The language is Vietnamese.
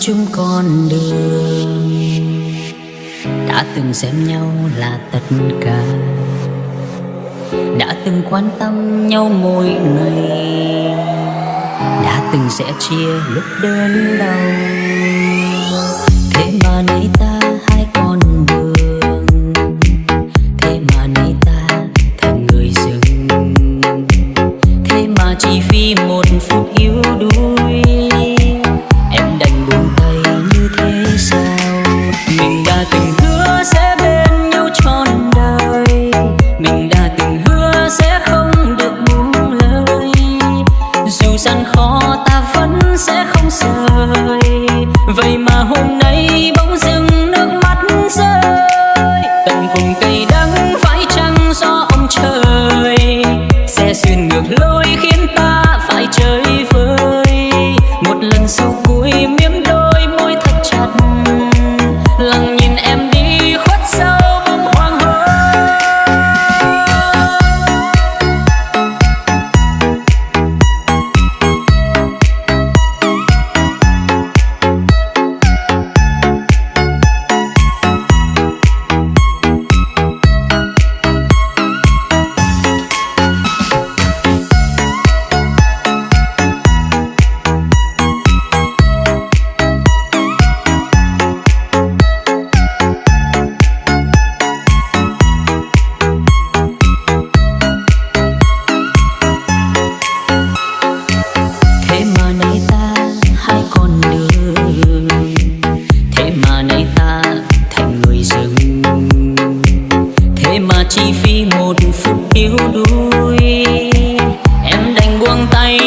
chung con đường. Đã từng xem nhau là tất cả. Đã từng quan tâm nhau mỗi ngày. Đã từng sẽ chia lúc đơn đau. Thế mà nay sẽ không được buông lời. Dù gian khó ta vẫn sẽ không rời. Vậy mà hôm nay bỗng dưng nước mắt rơi. Tận cùng cây đắng phải chăng do ông trời? Sẽ xuyên ngược lối khiến ta phải chơi vơi. Một lần sau cuối miếng lui em đành buông tay